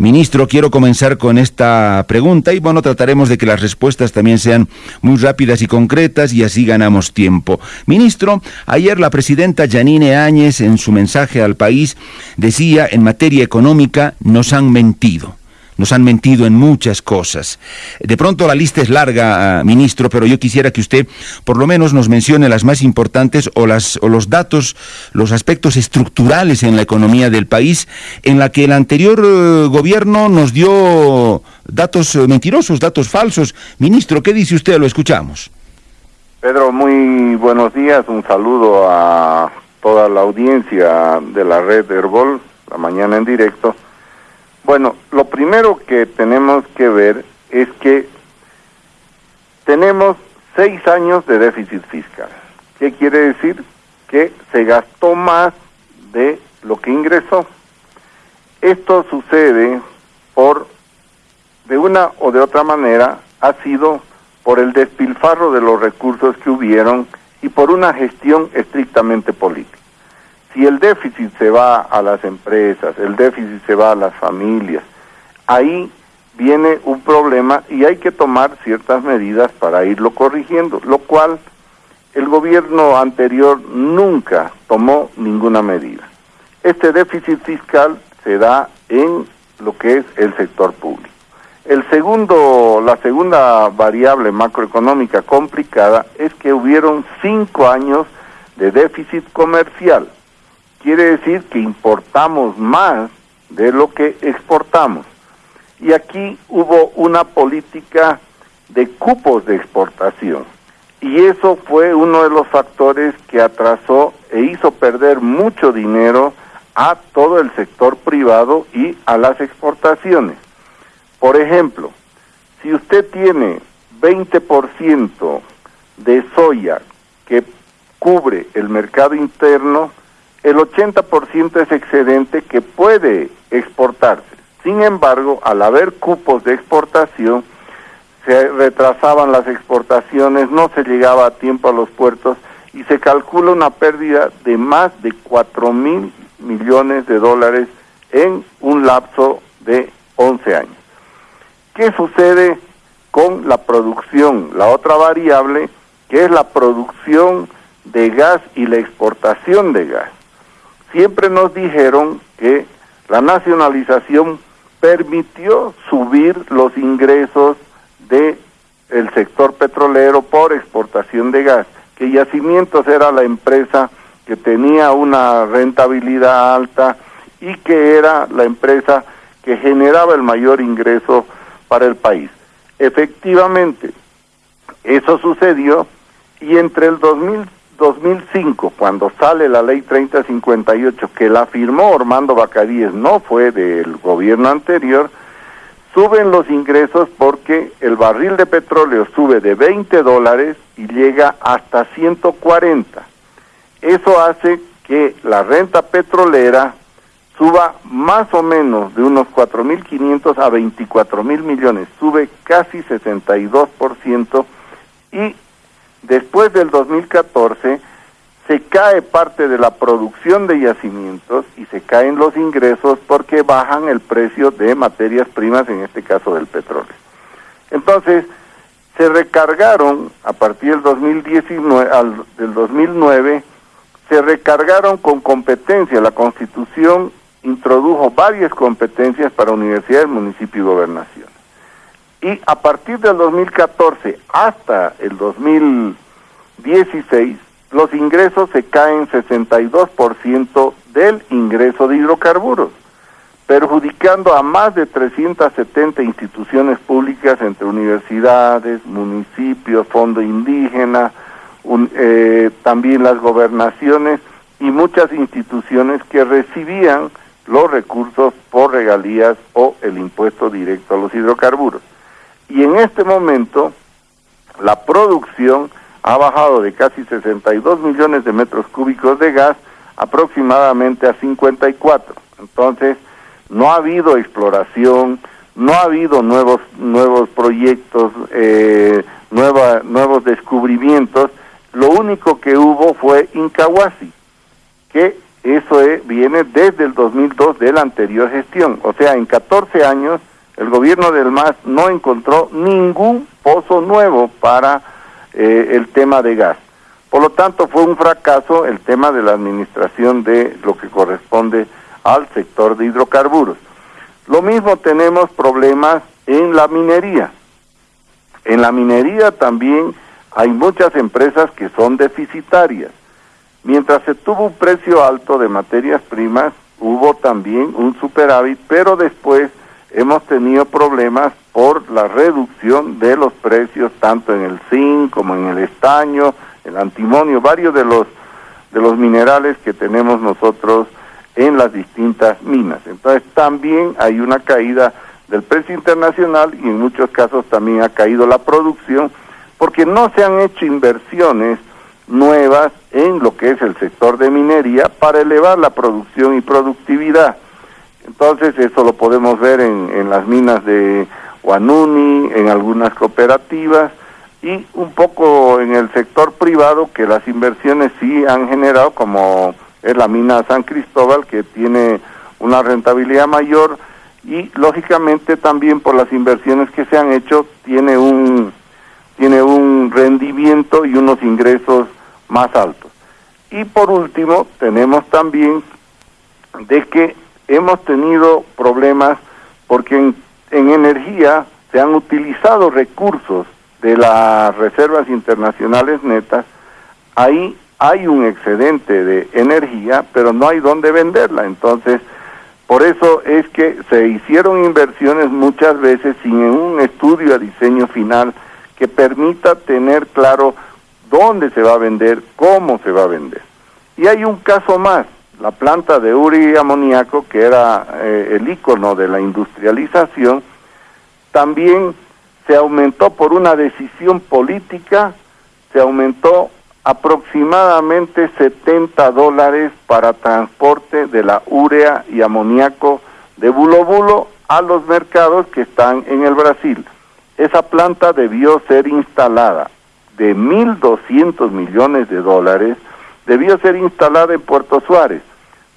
Ministro, quiero comenzar con esta pregunta y bueno, trataremos de que las respuestas también sean muy rápidas y concretas y así ganamos tiempo. Ministro, ayer la presidenta Janine Áñez en su mensaje al país decía en materia económica nos han mentido nos han mentido en muchas cosas. De pronto la lista es larga, ah, ministro, pero yo quisiera que usted por lo menos nos mencione las más importantes o, las, o los datos, los aspectos estructurales en la economía del país, en la que el anterior eh, gobierno nos dio datos eh, mentirosos, datos falsos. Ministro, ¿qué dice usted? Lo escuchamos. Pedro, muy buenos días. Un saludo a toda la audiencia de la red Herbol, la mañana en directo. Bueno, lo primero que tenemos que ver es que tenemos seis años de déficit fiscal. ¿Qué quiere decir? Que se gastó más de lo que ingresó. Esto sucede por, de una o de otra manera, ha sido por el despilfarro de los recursos que hubieron y por una gestión estrictamente política. Si el déficit se va a las empresas, el déficit se va a las familias, ahí viene un problema y hay que tomar ciertas medidas para irlo corrigiendo, lo cual el gobierno anterior nunca tomó ninguna medida. Este déficit fiscal se da en lo que es el sector público. El segundo, la segunda variable macroeconómica complicada es que hubieron cinco años de déficit comercial quiere decir que importamos más de lo que exportamos. Y aquí hubo una política de cupos de exportación. Y eso fue uno de los factores que atrasó e hizo perder mucho dinero a todo el sector privado y a las exportaciones. Por ejemplo, si usted tiene 20% de soya que cubre el mercado interno, el 80% es excedente que puede exportarse. Sin embargo, al haber cupos de exportación, se retrasaban las exportaciones, no se llegaba a tiempo a los puertos y se calcula una pérdida de más de 4 mil millones de dólares en un lapso de 11 años. ¿Qué sucede con la producción? La otra variable, que es la producción de gas y la exportación de gas siempre nos dijeron que la nacionalización permitió subir los ingresos de el sector petrolero por exportación de gas, que Yacimientos era la empresa que tenía una rentabilidad alta y que era la empresa que generaba el mayor ingreso para el país. Efectivamente, eso sucedió y entre el 2000 2005, cuando sale la ley 3058, que la firmó Ormando Bacadíes, no fue del gobierno anterior, suben los ingresos porque el barril de petróleo sube de 20 dólares y llega hasta 140. Eso hace que la renta petrolera suba más o menos de unos 4.500 a 24.000 millones, sube casi 62% y después del 2014 se cae parte de la producción de yacimientos y se caen los ingresos porque bajan el precio de materias primas, en este caso del petróleo. Entonces, se recargaron a partir del 2019 al, del 2009 se recargaron con competencia. La Constitución introdujo varias competencias para universidades, municipios y gobernación y a partir del 2014 hasta el 2016 los ingresos se caen 62% del ingreso de hidrocarburos, perjudicando a más de 370 instituciones públicas entre universidades, municipios, fondo indígena, eh, también las gobernaciones y muchas instituciones que recibían los recursos por regalías o el impuesto directo a los hidrocarburos y en este momento la producción ha bajado de casi 62 millones de metros cúbicos de gas aproximadamente a 54. Entonces, no ha habido exploración, no ha habido nuevos nuevos proyectos, eh, nuevos descubrimientos. Lo único que hubo fue Incahuasi, que eso viene desde el 2002 de la anterior gestión. O sea, en 14 años el gobierno del MAS no encontró ningún pozo nuevo para eh, el tema de gas. Por lo tanto, fue un fracaso el tema de la administración de lo que corresponde al sector de hidrocarburos. Lo mismo tenemos problemas en la minería. En la minería también hay muchas empresas que son deficitarias. Mientras se tuvo un precio alto de materias primas, hubo también un superávit, pero después hemos tenido problemas por la reducción de los precios tanto en el zinc como en el estaño, el antimonio, varios de los de los minerales que tenemos nosotros en las distintas minas. Entonces también hay una caída del precio internacional y en muchos casos también ha caído la producción porque no se han hecho inversiones nuevas en lo que es el sector de minería para elevar la producción y productividad. Entonces eso lo podemos ver en, en las minas de Guanuni, en algunas cooperativas y un poco en el sector privado que las inversiones sí han generado, como es la mina San Cristóbal, que tiene una rentabilidad mayor y lógicamente también por las inversiones que se han hecho tiene un tiene un rendimiento y unos ingresos más altos. Y por último, tenemos también de que hemos tenido problemas porque en, en energía se han utilizado recursos de las reservas internacionales netas, ahí hay un excedente de energía, pero no hay dónde venderla. Entonces, por eso es que se hicieron inversiones muchas veces sin un estudio a diseño final que permita tener claro dónde se va a vender, cómo se va a vender. Y hay un caso más, la planta de uri amoníaco, que era eh, el icono de la industrialización, también se aumentó por una decisión política, se aumentó aproximadamente 70 dólares para transporte de la urea y amoníaco de Bulo Bulo a los mercados que están en el Brasil. Esa planta debió ser instalada de 1.200 millones de dólares, debió ser instalada en Puerto Suárez,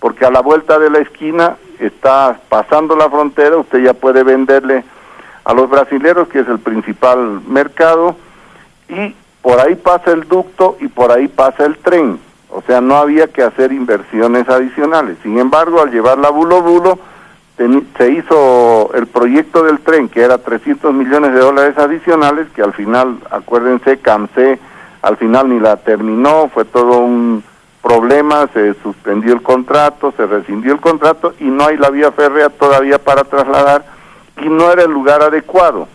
porque a la vuelta de la esquina está pasando la frontera, usted ya puede venderle a los brasileros, que es el principal mercado, y por ahí pasa el ducto y por ahí pasa el tren. O sea, no había que hacer inversiones adicionales. Sin embargo, al llevarla bulo bulo, se hizo el proyecto del tren, que era 300 millones de dólares adicionales, que al final, acuérdense, CAMSE al final ni la terminó, fue todo un problema, se suspendió el contrato, se rescindió el contrato y no hay la vía férrea todavía para trasladar y no era el lugar adecuado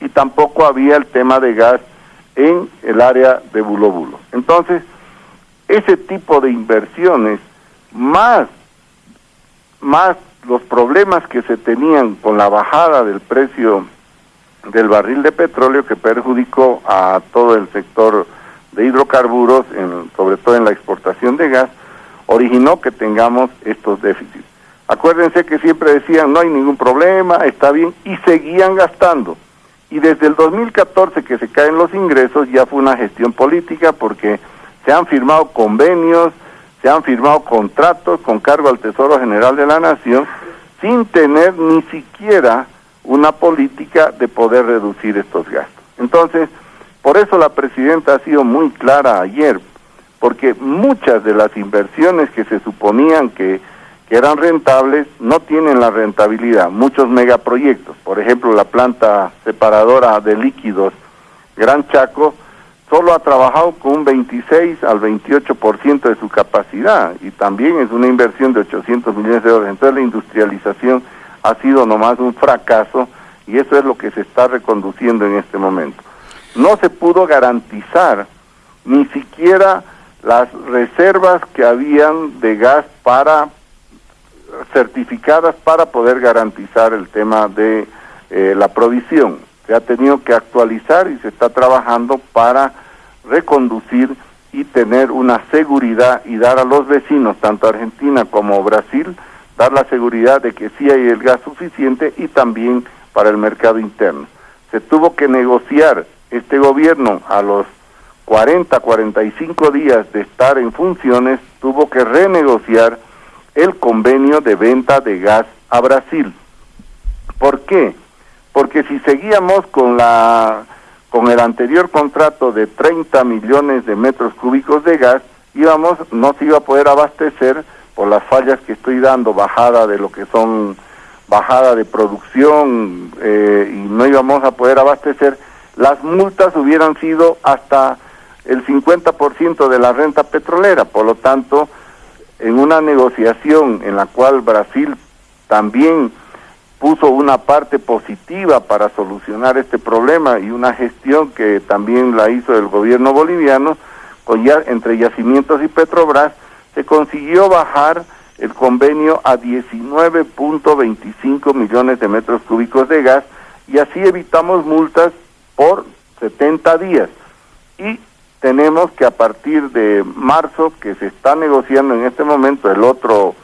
y tampoco había el tema de gas en el área de Bulo Bulo. Entonces, ese tipo de inversiones, más, más los problemas que se tenían con la bajada del precio del barril de petróleo que perjudicó a todo el sector de hidrocarburos, en, sobre todo en la exportación de gas, originó que tengamos estos déficits. Acuérdense que siempre decían no hay ningún problema, está bien, y seguían gastando. Y desde el 2014 que se caen los ingresos ya fue una gestión política porque se han firmado convenios, se han firmado contratos con cargo al Tesoro General de la Nación sin tener ni siquiera una política de poder reducir estos gastos. Entonces, por eso la presidenta ha sido muy clara ayer, porque muchas de las inversiones que se suponían que que eran rentables no tienen la rentabilidad. Muchos megaproyectos, por ejemplo, la planta separadora de líquidos Gran Chaco, solo ha trabajado con un 26 al 28% de su capacidad y también es una inversión de 800 millones de dólares. Entonces la industrialización ha sido nomás un fracaso y eso es lo que se está reconduciendo en este momento. No se pudo garantizar ni siquiera las reservas que habían de gas para certificadas para poder garantizar el tema de eh, la provisión. Se ha tenido que actualizar y se está trabajando para reconducir y tener una seguridad y dar a los vecinos, tanto Argentina como Brasil, dar la seguridad de que sí hay el gas suficiente y también para el mercado interno. Se tuvo que negociar este gobierno a los 40, 45 días de estar en funciones, tuvo que renegociar el convenio de venta de gas a Brasil. ¿Por qué? Porque si seguíamos con la con el anterior contrato de 30 millones de metros cúbicos de gas, íbamos no se iba a poder abastecer por las fallas que estoy dando, bajada de lo que son bajada de producción eh, y no íbamos a poder abastecer, las multas hubieran sido hasta el 50% de la renta petrolera. Por lo tanto, en una negociación en la cual Brasil también puso una parte positiva para solucionar este problema y una gestión que también la hizo el gobierno boliviano, con ya, entre Yacimientos y Petrobras, se consiguió bajar el convenio a 19.25 millones de metros cúbicos de gas y así evitamos multas por 70 días. Y tenemos que a partir de marzo, que se está negociando en este momento el otro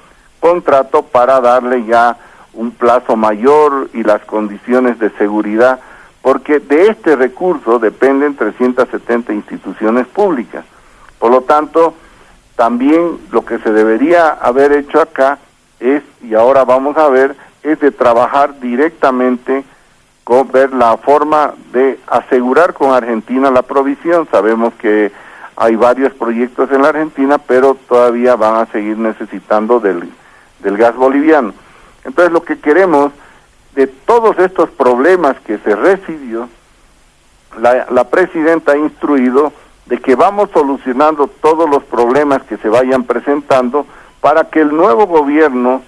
contrato para darle ya un plazo mayor y las condiciones de seguridad, porque de este recurso dependen 370 instituciones públicas. Por lo tanto, también lo que se debería haber hecho acá es, y ahora vamos a ver, es de trabajar directamente ver la forma de asegurar con Argentina la provisión. Sabemos que hay varios proyectos en la Argentina, pero todavía van a seguir necesitando del, del gas boliviano. Entonces lo que queremos de todos estos problemas que se recibió, la, la presidenta ha instruido de que vamos solucionando todos los problemas que se vayan presentando para que el nuevo gobierno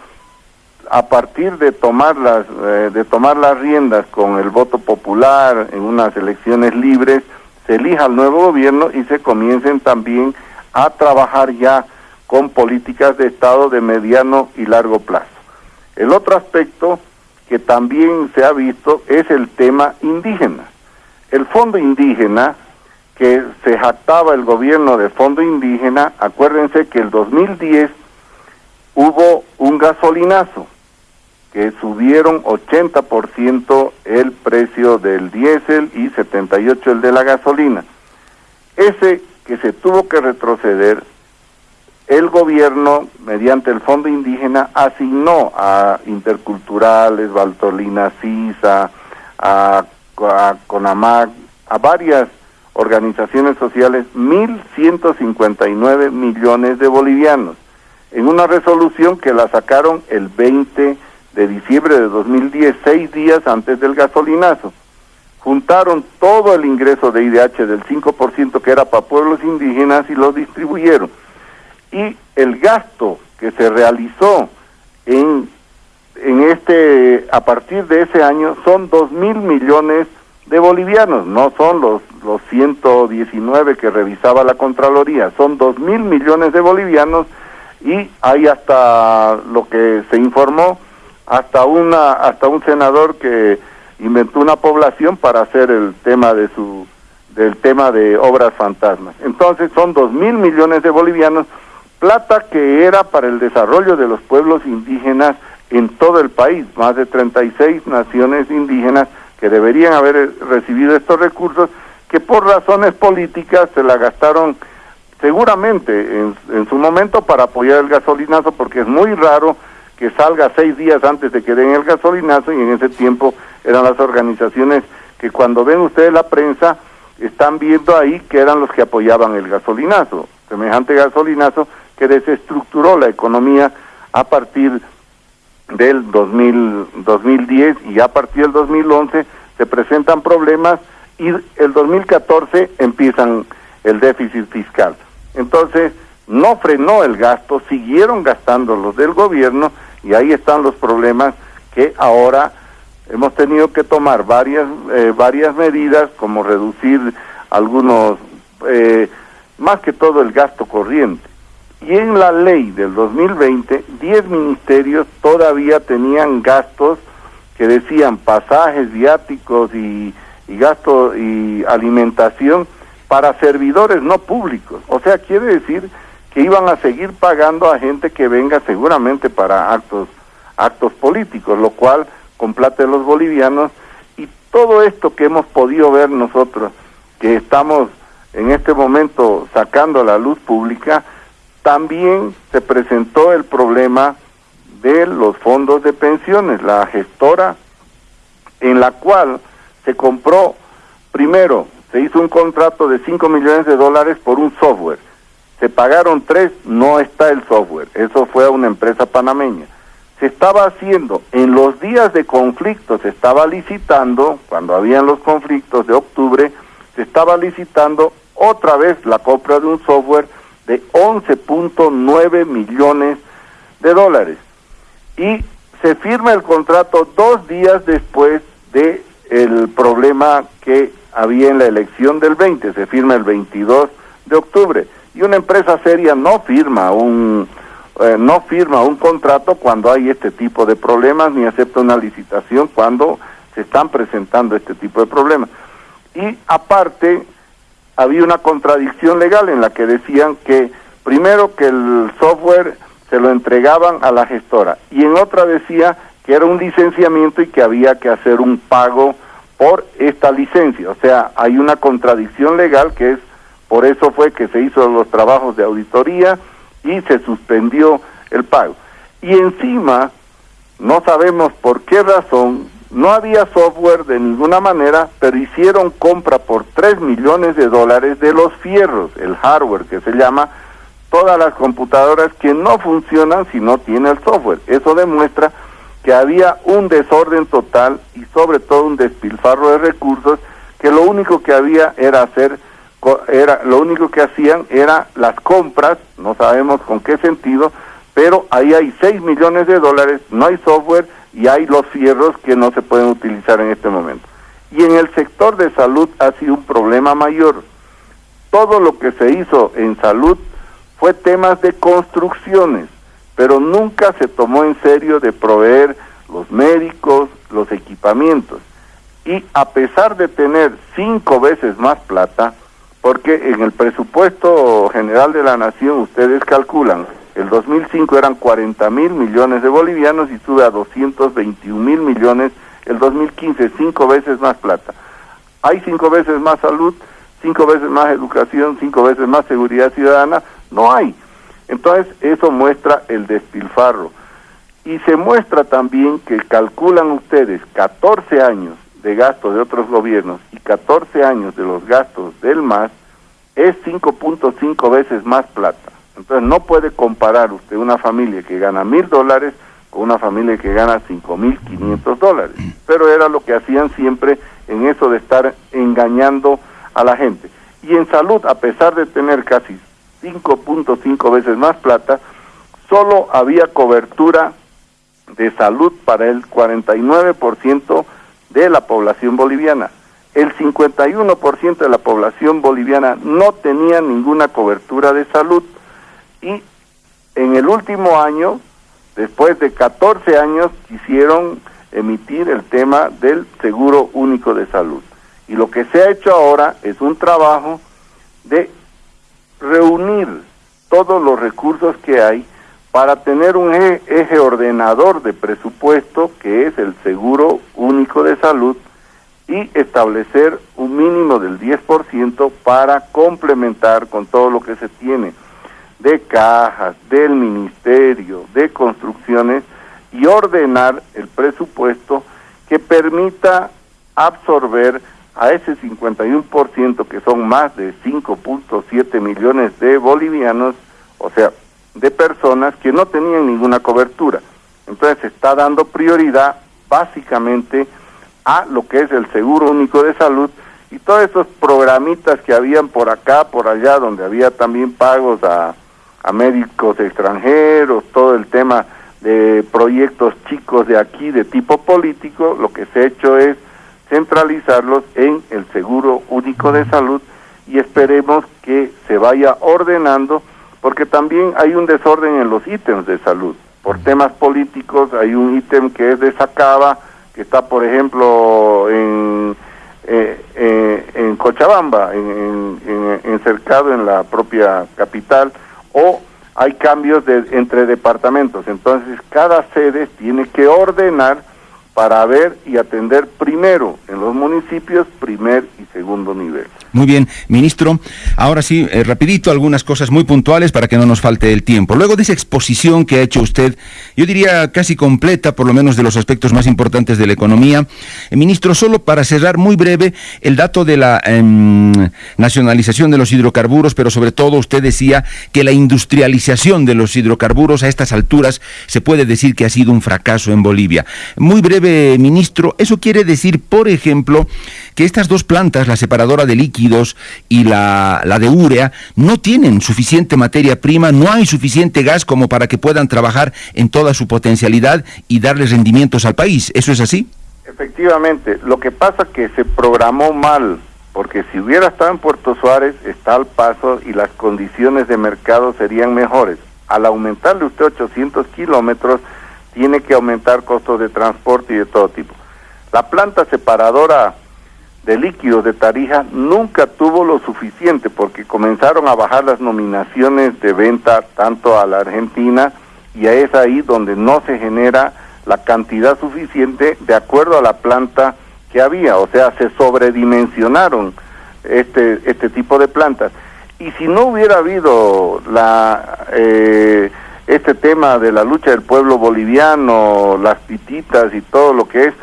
a partir de tomar las eh, de tomar las riendas con el voto popular en unas elecciones libres se elija el nuevo gobierno y se comiencen también a trabajar ya con políticas de estado de mediano y largo plazo. El otro aspecto que también se ha visto es el tema indígena. El fondo indígena que se jactaba el gobierno de fondo indígena, acuérdense que el 2010 hubo un gasolinazo que subieron 80% el precio del diésel y 78 el de la gasolina. Ese que se tuvo que retroceder, el gobierno, mediante el Fondo Indígena, asignó a Interculturales, Valtolina Sisa, a, a Conamac, a varias organizaciones sociales 1.159 millones de bolivianos, en una resolución que la sacaron el 20 de diciembre de 2010, seis días antes del gasolinazo. Juntaron todo el ingreso de IDH del 5% que era para pueblos indígenas y lo distribuyeron. Y el gasto que se realizó en, en este, a partir de ese año son 2 mil millones de bolivianos, no son los, los 119 que revisaba la Contraloría, son 2 mil millones de bolivianos y hay hasta lo que se informó, hasta, una, hasta un senador que inventó una población para hacer el tema de su del tema de obras fantasmas. Entonces son dos mil millones de bolivianos, plata que era para el desarrollo de los pueblos indígenas en todo el país, más de 36 naciones indígenas que deberían haber recibido estos recursos, que por razones políticas se la gastaron seguramente en, en, su momento para apoyar el gasolinazo, porque es muy raro que salga seis días antes de que den el gasolinazo y en ese tiempo eran las organizaciones que cuando ven ustedes la prensa están viendo ahí que eran los que apoyaban el gasolinazo, semejante gasolinazo que desestructuró la economía a partir del 2000, 2010 y a partir del 2011 se presentan problemas y el 2014 empiezan el déficit fiscal. Entonces, no frenó el gasto, siguieron gastando los del gobierno y ahí están los problemas que ahora hemos tenido que tomar varias, eh, varias medidas como reducir algunos, eh, más que todo el gasto corriente. Y en la ley del 2020, 10 ministerios todavía tenían gastos que decían pasajes, viáticos y, y gasto y alimentación para servidores no públicos. O sea, quiere decir que iban a seguir pagando a gente que venga seguramente para actos actos políticos, lo cual de los bolivianos y todo esto que hemos podido ver nosotros, que estamos en este momento sacando a la luz pública, también se presentó el problema de los fondos de pensiones, la gestora en la cual se compró, primero, se hizo un contrato de 5 millones de dólares por un software. Se pagaron tres, no está el software. Eso fue a una empresa panameña. Se estaba haciendo, en los días de conflicto, se estaba licitando, cuando habían los conflictos de octubre, se estaba licitando otra vez la compra de un software de 11.9 millones de dólares. Y se firma el contrato dos días después de problema que había en la elección del 20, se firma el 22 de octubre. Y una empresa seria no firma un eh, no firma un contrato cuando hay este tipo de problemas ni acepta una licitación cuando se están presentando este tipo de problemas. Y aparte había una contradicción legal en la que decían que primero que el software se lo entregaban a la gestora y en otra decía que era un licenciamiento y que había que hacer un pago por esta licencia. O sea, hay una contradicción legal que es, por eso fue que se hizo los trabajos de auditoría y se suspendió el pago. Y encima, no sabemos por qué razón, no había software de ninguna manera, pero hicieron compra por 3 millones de dólares de los fierros, el hardware que se llama, todas las computadoras que no funcionan si no tiene el software. Eso demuestra que había un desorden total y sobre todo un despilfarro de recursos que lo único que había era hacer era lo único que hacían era las compras, no sabemos con qué sentido, pero ahí hay 6 millones de dólares, no hay software y hay los fierros que no se pueden utilizar en este momento. Y en el sector de salud ha sido un problema mayor. Todo lo que se hizo en salud fue temas de construcciones, pero nunca se tomó en serio de proveer los médicos, los equipamientos. Y a pesar de tener cinco veces más plata, porque en el presupuesto general de la nación ustedes calculan, el 2005 eran 40 mil millones de bolivianos y sube a 221 mil millones el 2015, cinco veces más plata. Hay cinco veces más salud, cinco veces más educación, cinco veces más seguridad ciudadana, no hay. Entonces, eso muestra el despilfarro. Y se muestra también que calculan ustedes 14 años de gastos de otros gobiernos y 14 años de los gastos del MAS, es 5.5 veces más plata. Entonces, no puede comparar usted una familia que gana mil dólares con una familia que gana 5.500 dólares. Pero era lo que hacían siempre en eso de estar engañando a la gente. Y en salud, a pesar de tener casi 5.5 veces más plata, solo había cobertura de salud para el 49% de la población boliviana. El 51% de la población boliviana no tenía ninguna cobertura de salud y en el último año, después de 14 años, quisieron emitir el tema del seguro único de salud. Y lo que se ha hecho ahora es un trabajo de reunir todos los recursos que hay para tener un eje, ordenador de presupuesto que es el seguro único de salud y establecer un mínimo del 10% para complementar con todo lo que se tiene de cajas, del ministerio, de construcciones y ordenar el presupuesto que permita absorber a ese 51% que son más de 5.7 millones de bolivianos, o sea, de personas que no tenían ninguna cobertura. Entonces se está dando prioridad básicamente a lo que es el seguro único de salud y todos esos programitas que habían por acá, por allá, donde había también pagos a, a médicos extranjeros, todo el tema de proyectos chicos de aquí de tipo político, lo que se ha hecho es centralizarlos en el Seguro Único de Salud y esperemos que se vaya ordenando porque también hay un desorden en los ítems de salud. Por temas políticos hay un ítem que es de Sacaba, que está por ejemplo en, eh, eh, en Cochabamba, en, en, cercado en la propia capital, o hay cambios de, entre departamentos. Entonces cada sede tiene que ordenar para ver y atender primero en los municipios primer y segundo nivel. Muy bien, ministro. Ahora sí, eh, rapidito, algunas cosas muy puntuales para que no nos falte el tiempo. Luego de esa exposición que ha hecho usted, yo diría casi completa, por lo menos de los aspectos más importantes de la economía, eh, ministro, solo para cerrar muy breve el dato de la em, nacionalización de los hidrocarburos, pero sobre todo usted decía que la industrialización de los hidrocarburos a estas alturas se puede decir que ha sido un fracaso en Bolivia. Muy breve, ministro, eso quiere decir, por ejemplo, que estas dos plantas, la separadora de líquidos y la, la de urea, no tienen suficiente materia prima, no hay suficiente gas como para que puedan trabajar en toda su potencialidad y darles rendimientos al país. ¿Eso es así? Efectivamente, lo que pasa es que se programó mal, porque si hubiera estado en Puerto Suárez, está al paso y las condiciones de mercado serían mejores. Al aumentarle usted 800 kilómetros, tiene que aumentar costos de transporte y de todo tipo. La planta separadora de líquidos de Tarija nunca tuvo lo suficiente porque comenzaron a bajar las nominaciones de venta tanto a la Argentina y es ahí donde no se genera la cantidad suficiente de acuerdo a la planta que había, o sea, se sobredimensionaron este este tipo de plantas. Y si no hubiera habido la eh, este tema de la lucha del pueblo boliviano, las pititas y todo lo que es,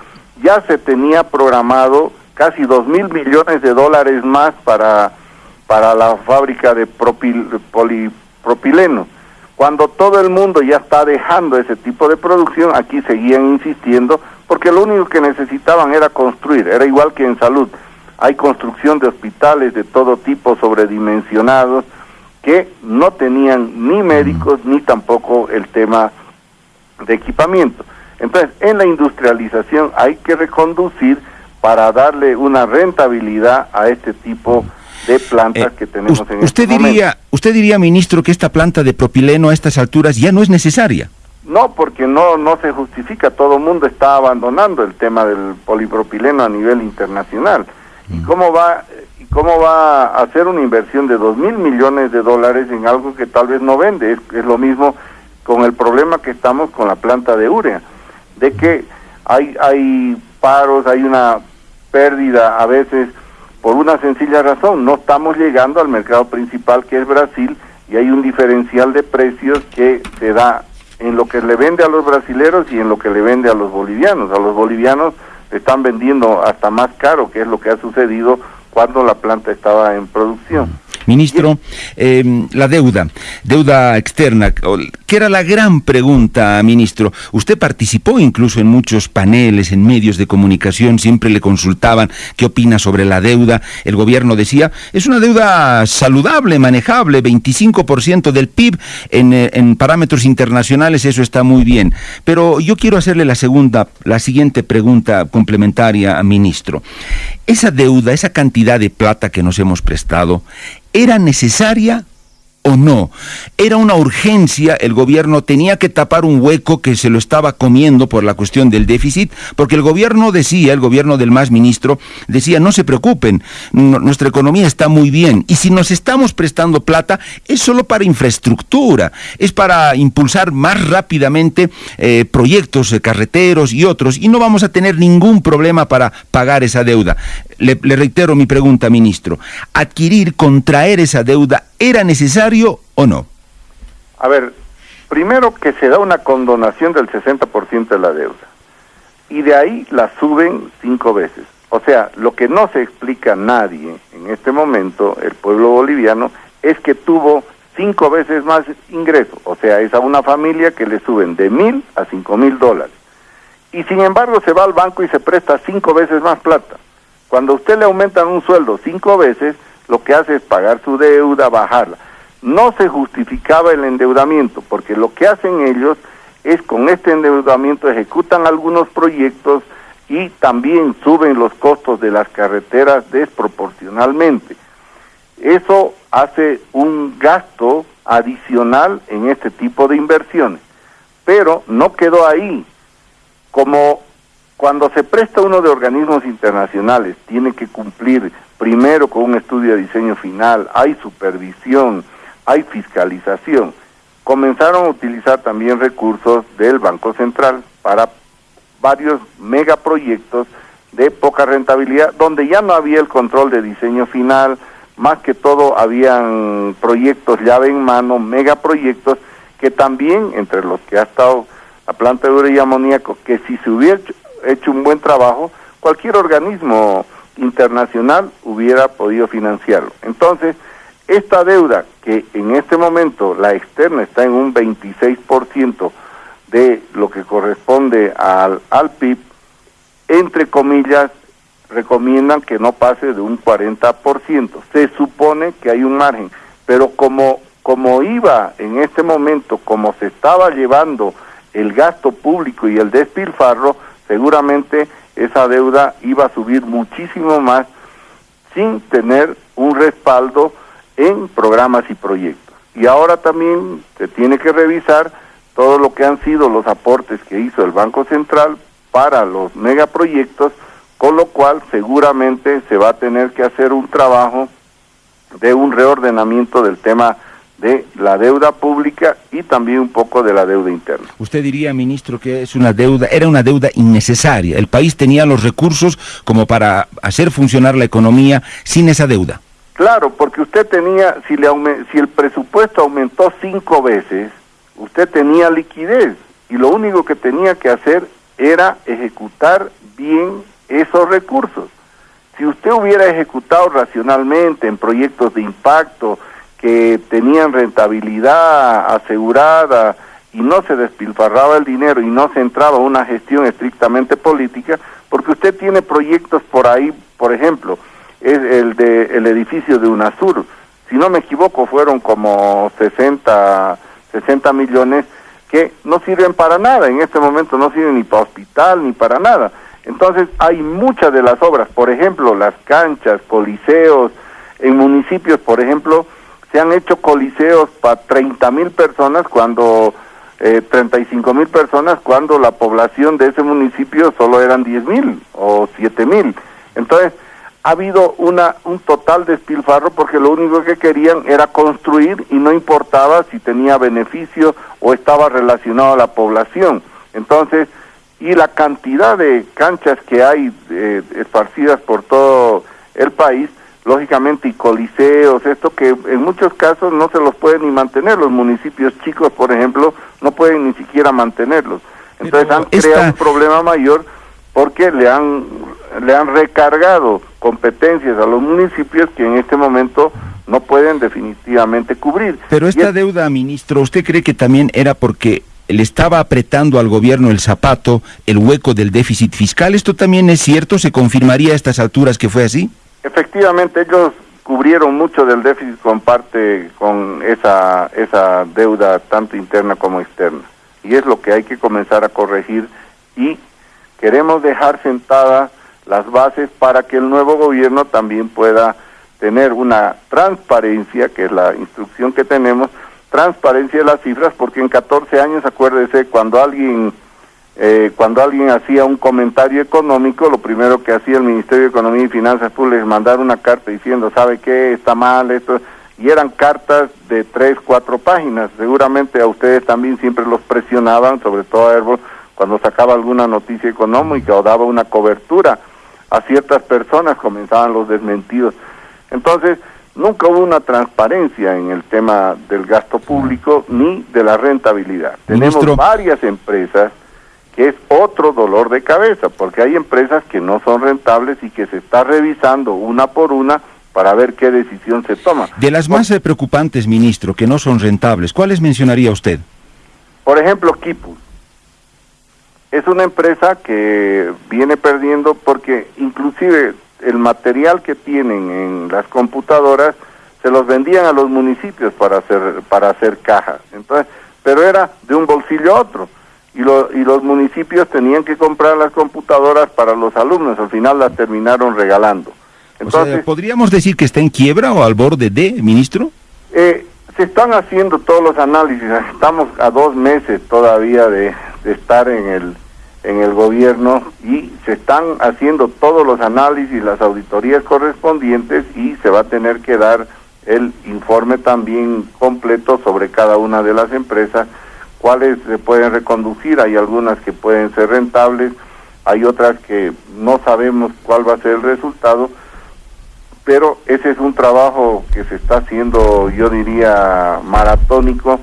ya se tenía programado casi dos mil millones de dólares más para, para la fábrica de propil, polipropileno. Cuando todo el mundo ya está dejando ese tipo de producción, aquí seguían insistiendo porque lo único que necesitaban era construir, era igual que en salud. Hay construcción de hospitales de todo tipo sobredimensionados que no tenían ni médicos ni tampoco el tema de equipamiento. Entonces, en la industrialización hay que reconducir para darle una rentabilidad a este tipo de plantas eh, que tenemos en usted este diría, ¿Usted diría, ministro, que esta planta de propileno a estas alturas ya no es necesaria? No, porque no, no se justifica. Todo el mundo está abandonando el tema del polipropileno a nivel internacional. ¿Y cómo va, y cómo va a hacer una inversión de dos mil millones de dólares en algo que tal vez no vende? Es, lo mismo con el problema que estamos con la planta de urea, de que hay, hay paros, hay una pérdida a veces por una sencilla razón, no estamos llegando al mercado principal que es Brasil y hay un diferencial de precios que se da en lo que le vende a los brasileros y en lo que le vende a los bolivianos. A los bolivianos están vendiendo hasta más caro, que es lo que ha sucedido cuando la planta estaba en producción. Ministro, eh, la deuda, deuda externa, que era la gran pregunta, ministro. Usted participó incluso en muchos paneles, en medios de comunicación, siempre le consultaban qué opina sobre la deuda. El gobierno decía, es una deuda saludable, manejable, 25% del PIB en, eh, en parámetros internacionales, eso está muy bien. Pero yo quiero hacerle la segunda, la siguiente pregunta complementaria, ministro. Esa deuda, esa cantidad de plata que nos hemos prestado, ¿era necesaria o no. Era una urgencia, el gobierno tenía que tapar un hueco que se lo estaba comiendo por la cuestión del déficit, porque el gobierno decía, el gobierno del más ministro, decía, no se preocupen, nuestra economía está muy bien, y si nos estamos prestando plata, es solo para infraestructura, es para impulsar más rápidamente eh, proyectos eh, carreteros y otros, y no vamos a tener ningún problema para pagar esa deuda. le reitero mi pregunta, ministro, adquirir, contraer esa deuda ¿Era necesario o no? A ver, primero que se da una condonación del 60% de la deuda y de ahí la suben cinco veces. O sea, lo que no se explica a nadie en este momento, el pueblo boliviano, es que tuvo cinco veces más ingreso. O sea, es a una familia que le suben de mil a cinco mil dólares. Y sin embargo se va al banco y se presta cinco veces más plata. Cuando usted le aumentan un sueldo cinco veces, lo que hace es pagar su deuda, bajarla. No se justificaba el endeudamiento, porque lo que hacen ellos es con este endeudamiento ejecutan algunos proyectos y también suben los costos de las carreteras desproporcionalmente. Eso hace un gasto adicional en este tipo de inversiones. Pero no quedó ahí. Como cuando se presta uno de organismos internacionales, tiene que cumplir primero con un estudio de diseño final, hay supervisión, hay fiscalización. Comenzaron a utilizar también recursos del Banco Central para varios megaproyectos de poca rentabilidad, donde ya no había el control de diseño final, más que todo habían proyectos llave en mano, megaproyectos, que también, entre los que ha estado la planta de urea y amoníaco, que si se hubiera hecho un buen trabajo, cualquier organismo internacional hubiera podido financiarlo. Entonces, esta deuda, que en este momento la externa está en un 26% de lo que corresponde al, al PIB, entre comillas, recomiendan que no pase de un 40%. Se supone que hay un margen, pero como, como iba en este momento, como se estaba llevando el gasto público y el despilfarro, seguramente esa deuda iba a subir muchísimo más sin tener un respaldo en programas y proyectos. Y ahora también se tiene que revisar todo lo que han sido los aportes que hizo el Banco Central para los megaproyectos, con lo cual seguramente se va a tener que hacer un trabajo de un reordenamiento del tema de la deuda pública y también un poco de la deuda interna. Usted diría, ministro, que es una deuda, era una deuda innecesaria. El país tenía los recursos como para hacer funcionar la economía sin esa deuda. Claro, porque usted tenía, si, le si el presupuesto aumentó cinco veces, usted tenía liquidez y lo único que tenía que hacer era ejecutar bien esos recursos. Si usted hubiera ejecutado racionalmente en proyectos de impacto, que tenían rentabilidad asegurada y no se despilfarraba el dinero y no se entraba una gestión estrictamente política, porque usted tiene proyectos por ahí, por ejemplo, es el de el edificio de UNASUR, si no me equivoco fueron como 60 60 millones que no sirven para nada, en este momento no sirven ni para hospital ni para nada. Entonces hay muchas de las obras, por ejemplo, las canchas, coliseos, en municipios, por ejemplo, se han hecho coliseos para 30 mil personas cuando, eh, 35 mil personas cuando la población de ese municipio solo eran 10 mil o 7 mil. Entonces, ha habido una, un total despilfarro porque lo único que querían era construir y no importaba si tenía beneficio o estaba relacionado a la población. Entonces, y la cantidad de canchas que hay eh, esparcidas por todo el país, lógicamente, y coliseos, esto que en muchos casos no se los pueden ni mantener. Los municipios chicos, por ejemplo, no pueden ni siquiera mantenerlos. Entonces han creado un problema mayor porque le han, le han recargado competencias a los municipios que en este momento no pueden definitivamente cubrir. Pero esta deuda, ministro, ¿usted cree que también era porque le estaba apretando al gobierno el zapato, el hueco del déficit fiscal? ¿Esto también es cierto? ¿Se confirmaría a estas alturas que fue así? Efectivamente, ellos cubrieron mucho del déficit con parte con esa esa deuda tanto interna como externa y es lo que hay que comenzar a corregir y queremos dejar sentadas las bases para que el nuevo gobierno también pueda tener una transparencia, que es la instrucción que tenemos, transparencia de las cifras, porque en 14 años, acuérdese, cuando alguien eh, cuando alguien hacía un comentario económico, lo primero que hacía el Ministerio de Economía y Finanzas fue mandar una carta diciendo, ¿sabe qué? Está mal esto. Y eran cartas de tres, cuatro páginas. Seguramente a ustedes también siempre los presionaban, sobre todo a Herbol, cuando sacaba alguna noticia económica o daba una cobertura a ciertas personas, comenzaban los desmentidos. Entonces, nunca hubo una transparencia en el tema del gasto público ni de la rentabilidad. Tenemos varias empresas que es otro dolor de cabeza, porque hay empresas que no son rentables y que se está revisando una por una para ver qué decisión se toma. De las más preocupantes, ministro, que no son rentables, ¿cuáles mencionaría usted? Por ejemplo, Kipu es una empresa que viene perdiendo porque inclusive el material que tienen en las computadoras se los vendían a los municipios para hacer para hacer cajas. Entonces, pero era de un bolsillo a otro y, lo, y los municipios tenían que comprar las computadoras para los alumnos, al final las terminaron regalando. Entonces, ¿podríamos decir que está en quiebra o al borde de, ministro? Eh, se están haciendo todos los análisis, estamos a dos meses todavía de, de estar en el, en el gobierno y se están haciendo todos los análisis, las auditorías correspondientes y se va a tener que dar el informe también completo sobre cada una de las empresas, cuáles se pueden reconducir, hay algunas que pueden ser rentables hay otras que no sabemos cuál va a ser el resultado, pero ese es un trabajo que se está haciendo, yo diría, maratónico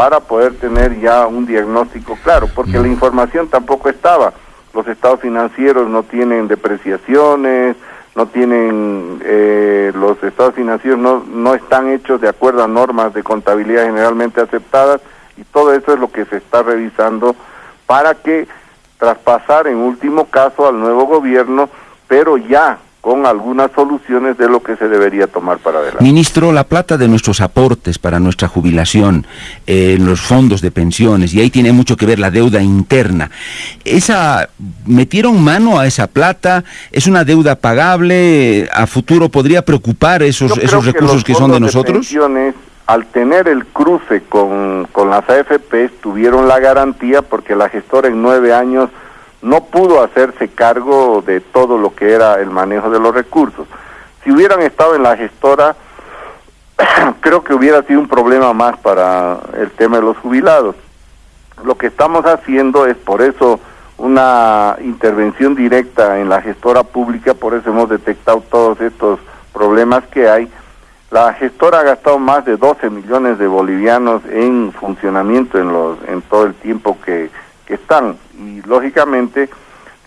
para poder tener ya un diagnóstico claro, porque la información tampoco estaba. Los estados financieros no tienen depreciaciones, no tienen, eh, los estados financieros no, no están hechos de acuerdo a normas de contabilidad generalmente aceptadas y todo eso es lo que se está revisando para que traspasar en último caso al nuevo gobierno, pero ya con algunas soluciones de lo que se debería tomar para adelante. Ministro, la plata de nuestros aportes para nuestra jubilación, eh, en los fondos de pensiones, y ahí tiene mucho que ver la deuda interna. Esa, ¿Metieron mano a esa plata? ¿Es una deuda pagable? ¿A futuro podría preocupar esos, esos recursos que, son de nosotros? pensiones, al tener el cruce con, con las AFP, tuvieron la garantía porque la gestora en nueve años no pudo hacerse cargo de todo lo que era el manejo de los recursos. Si hubieran estado en la gestora, creo que hubiera sido un problema más para el tema de los jubilados. Lo que estamos haciendo es por eso una intervención directa en la gestora pública, por eso hemos detectado todos estos problemas que hay. La gestora ha gastado más de 12 millones de bolivianos en funcionamiento en los en todo el tiempo que están. Y lógicamente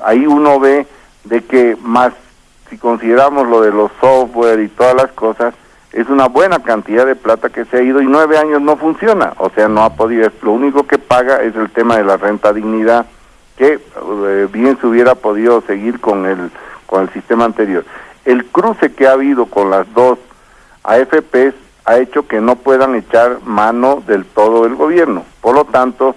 ahí uno ve de que más, si consideramos lo de los software y todas las cosas, es una buena cantidad de plata que se ha ido y nueve años no funciona. O sea, no ha podido, lo único que paga es el tema de la renta dignidad, que eh, bien se hubiera podido seguir con el, con el sistema anterior. El cruce que ha habido con las dos AFPs ha hecho que no puedan echar mano del todo el gobierno. Por lo tanto,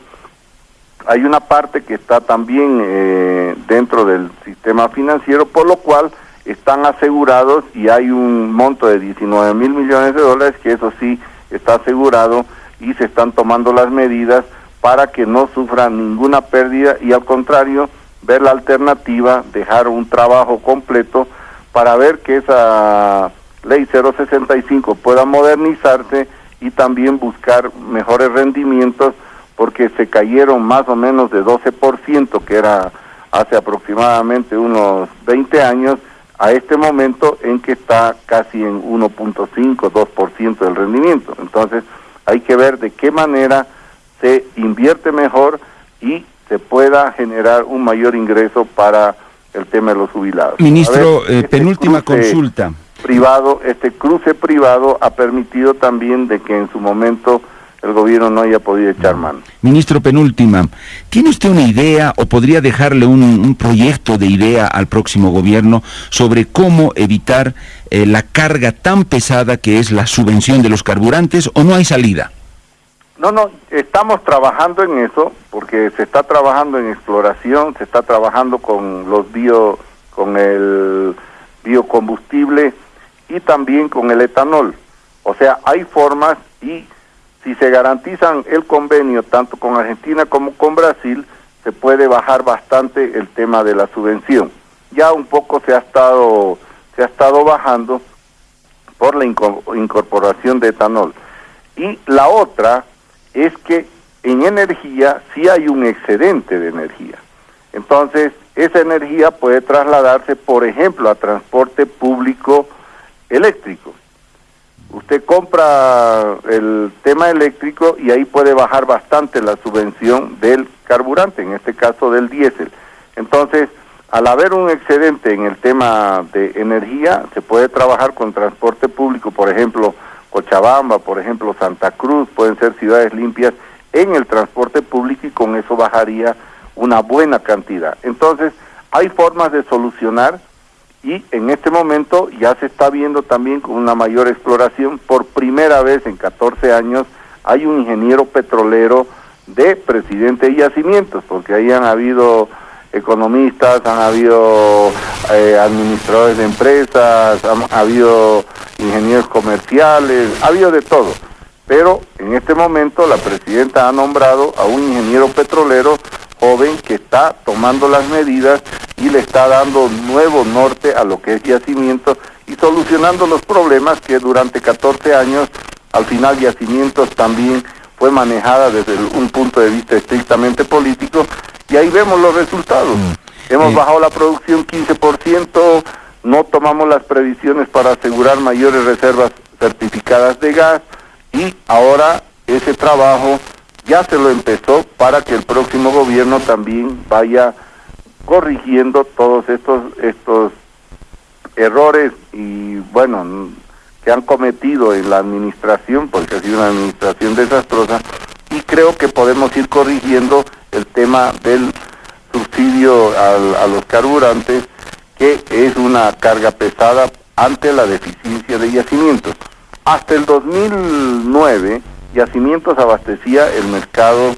hay una parte que está también eh, dentro del sistema financiero, por lo cual están asegurados y hay un monto de 19 mil millones de dólares que eso sí está asegurado y se están tomando las medidas para que no sufran ninguna pérdida y al contrario ver la alternativa, dejar un trabajo completo para ver que esa ley 065 pueda modernizarse y también buscar mejores rendimientos porque se cayeron más o menos de 12%, que era hace aproximadamente unos 20 años, a este momento en que está casi en 1.5, 2% del rendimiento. Entonces, hay que ver de qué manera se invierte mejor y se pueda generar un mayor ingreso para el tema de los jubilados. Ministro, eh, este penúltima consulta. Privado, este cruce privado ha permitido también de que en su momento el gobierno no haya podido echar mano. Ministro Penúltima, ¿tiene usted una idea o podría dejarle un, proyecto de idea al próximo gobierno sobre cómo evitar eh, la carga tan pesada que es la subvención de los carburantes o no hay salida? No, no, estamos trabajando en eso porque se está trabajando en exploración, se está trabajando con los bio, con el biocombustible y también con el etanol. O sea, hay formas y si se garantizan el convenio tanto con Argentina como con Brasil, se puede bajar bastante el tema de la subvención. Ya un poco se ha estado se ha estado bajando por la incorporación de etanol. Y la otra es que en energía sí hay un excedente de energía. Entonces, esa energía puede trasladarse, por ejemplo, a transporte público eléctrico. Usted compra el tema eléctrico y ahí puede bajar bastante la subvención del carburante, en este caso del diésel. Entonces, al haber un excedente en el tema de energía, se puede trabajar con transporte público, por ejemplo, Cochabamba, por ejemplo, Santa Cruz, pueden ser ciudades limpias en el transporte público y con eso bajaría una buena cantidad. Entonces, hay formas de solucionar y en este momento ya se está viendo también con una mayor exploración. Por primera vez en 14 años hay un ingeniero petrolero de presidente de yacimientos, porque ahí han habido economistas, han habido eh, administradores de empresas, han habido ingenieros comerciales, ha habido de todo. Pero en este momento la presidenta ha nombrado a un ingeniero petrolero joven que está tomando las medidas y le está dando nuevo norte a lo que es yacimiento y solucionando los problemas que durante 14 años, al final yacimientos también fue manejada desde un punto de vista estrictamente político y ahí vemos los resultados. Mm. Hemos Eh, bajado la producción 15%, no tomamos las previsiones para asegurar mayores reservas certificadas de gas y ahora ese trabajo ya se lo empezó para que el próximo gobierno también vaya corrigiendo todos estos estos errores y bueno que han cometido en la administración porque ha sido una administración desastrosa y creo que podemos ir corrigiendo el tema del subsidio al- a los carburantes que es una carga pesada ante la deficiencia de yacimientos. Hasta el 2009, Yacimientos abastecía el mercado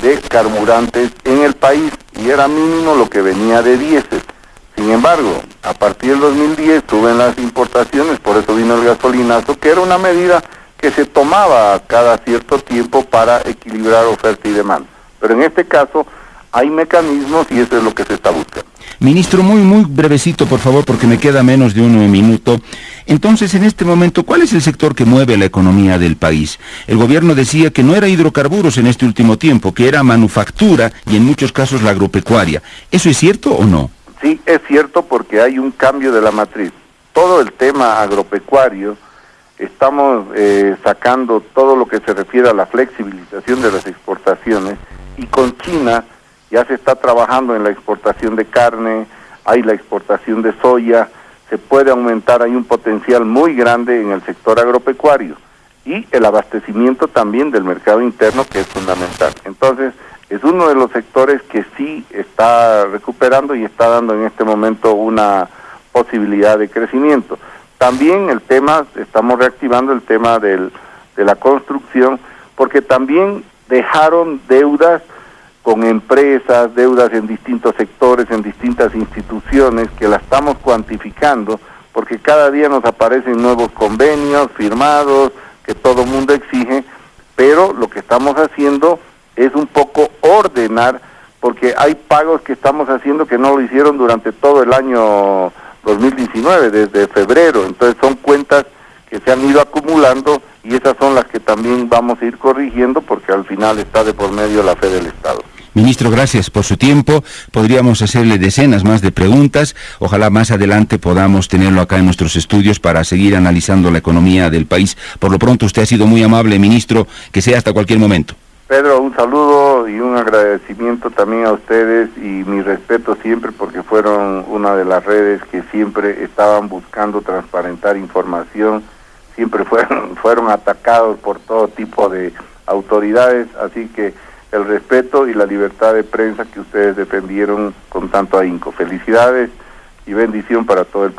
de carburantes en el país y era mínimo lo que venía de diésel. Sin embargo, a partir del 2010 suben las importaciones, por eso vino el gasolinazo, que era una medida que se tomaba cada cierto tiempo para equilibrar oferta y demanda. Pero en este caso hay mecanismos y eso es lo que se está buscando. Ministro, muy, muy brevecito, por favor, porque me queda menos de un minuto. Entonces, en este momento, ¿cuál es el sector que mueve la economía del país? El gobierno decía que no era hidrocarburos en este último tiempo, que era manufactura y en muchos casos la agropecuaria. ¿Eso es cierto o no? Sí, es cierto porque hay un cambio de la matriz. Todo el tema agropecuario, estamos eh, sacando todo lo que se refiere a la flexibilización de las exportaciones y con China ya se está trabajando en la exportación de carne, hay la exportación de soya, se puede aumentar, hay un potencial muy grande en el sector agropecuario y el abastecimiento también del mercado interno que es fundamental. Entonces, es uno de los sectores que sí está recuperando y está dando en este momento una posibilidad de crecimiento. También el tema, estamos reactivando el tema del, de la construcción, porque también dejaron deudas con empresas, deudas en distintos sectores, en distintas instituciones, que la estamos cuantificando, porque cada día nos aparecen nuevos convenios firmados, que todo mundo exige, pero lo que estamos haciendo es un poco ordenar, porque hay pagos que estamos haciendo que no lo hicieron durante todo el año 2019, desde febrero, entonces son cuentas que se han ido acumulando y esas son las que también vamos a ir corrigiendo porque al final está de por medio la fe del Estado. Ministro, gracias por su tiempo. Podríamos hacerle decenas más de preguntas. Ojalá más adelante podamos tenerlo acá en nuestros estudios para seguir analizando la economía del país. Por lo pronto, usted ha sido muy amable, ministro. Que sea hasta cualquier momento. Pedro, un saludo y un agradecimiento también a ustedes y mi respeto siempre porque fueron una de las redes que siempre estaban buscando transparentar información, siempre fueron, fueron atacados por todo tipo de autoridades, así que el respeto y la libertad de prensa que ustedes defendieron con tanto ahínco. Felicidades y bendición para todo el.